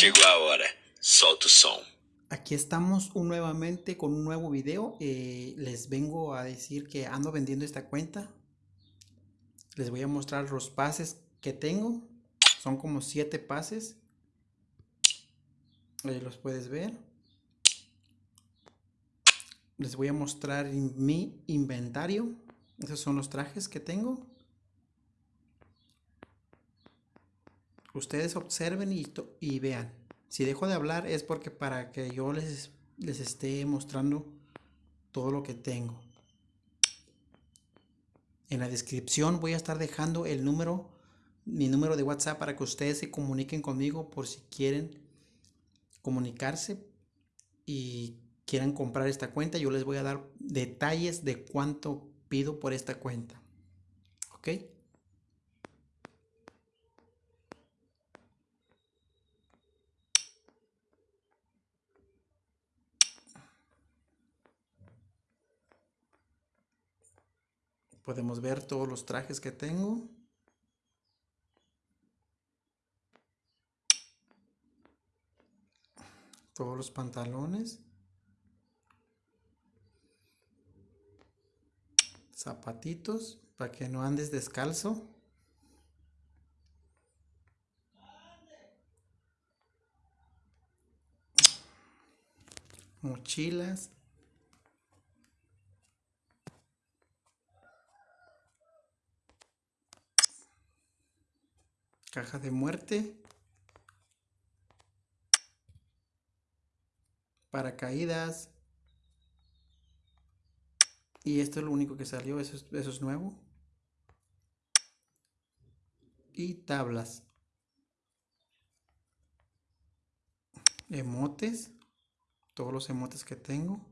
Llegó ahora, solta o som. Aquí estamos un nuevamente con un nuevo video. Eh, les vengo a decir que ando vendiendo esta cuenta. Les voy a mostrar los pases que tengo. Son como 7 pases. Ahí los puedes ver. Les voy a mostrar mi inventario. Esos son los trajes que tengo. Ustedes observen y, y vean. Si dejo de hablar es porque para que yo les, les esté mostrando todo lo que tengo. En la descripción voy a estar dejando el número, mi número de WhatsApp para que ustedes se comuniquen conmigo por si quieren comunicarse y quieran comprar esta cuenta. Yo les voy a dar detalles de cuánto pido por esta cuenta. ¿Ok? Podemos ver todos los trajes que tengo. Todos los pantalones. Zapatitos para que no andes descalzo. Mochilas. Caja de muerte, paracaídas, y esto es lo único que salió, eso es, eso es nuevo, y tablas, emotes, todos los emotes que tengo,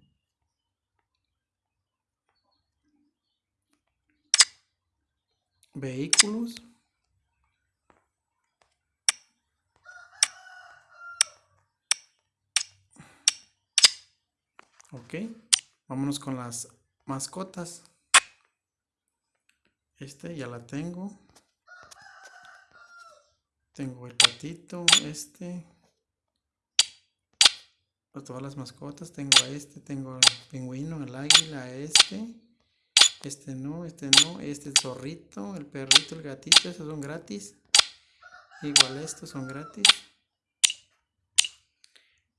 vehículos, Ok, vámonos con las mascotas. Este ya la tengo. Tengo el patito, este. todas las mascotas. Tengo a este, tengo el pingüino, el águila, este. Este no, este no. Este el zorrito, el perrito, el gatito. Esos son gratis. Igual estos son gratis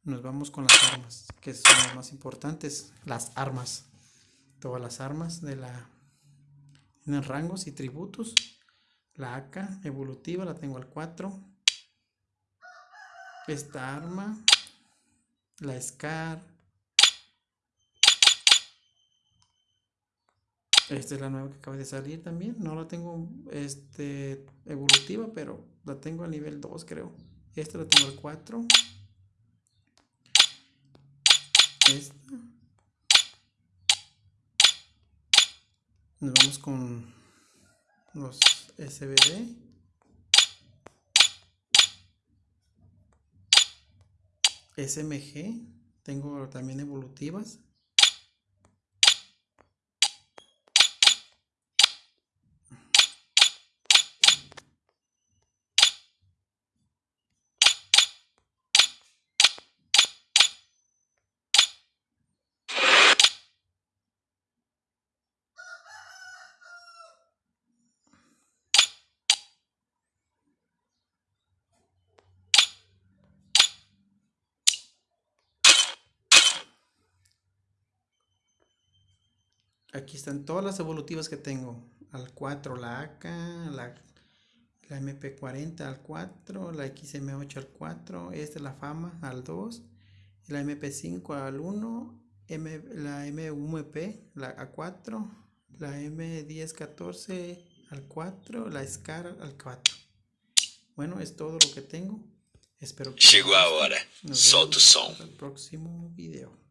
nos vamos con las armas, que son las más importantes, las armas. Todas las armas de la en rangos y tributos. La AK evolutiva la tengo al 4. Esta arma, la SCAR. Esta es la nueva que acaba de salir también. No la tengo este, evolutiva, pero la tengo a nivel 2 creo. Esta la tengo al 4 esta. Nos vamos con los SBD. SMG. Tengo también evolutivas. Aquí están todas las evolutivas que tengo. Al 4 la AK, la, la MP40 al 4, la XM8 al 4, esta es la Fama al 2, la MP5 al 1, la MUMP la A4, la M1014 al 4, la SCAR al 4. Bueno, es todo lo que tengo. Espero que Llegó ahora. Som. el próximo video.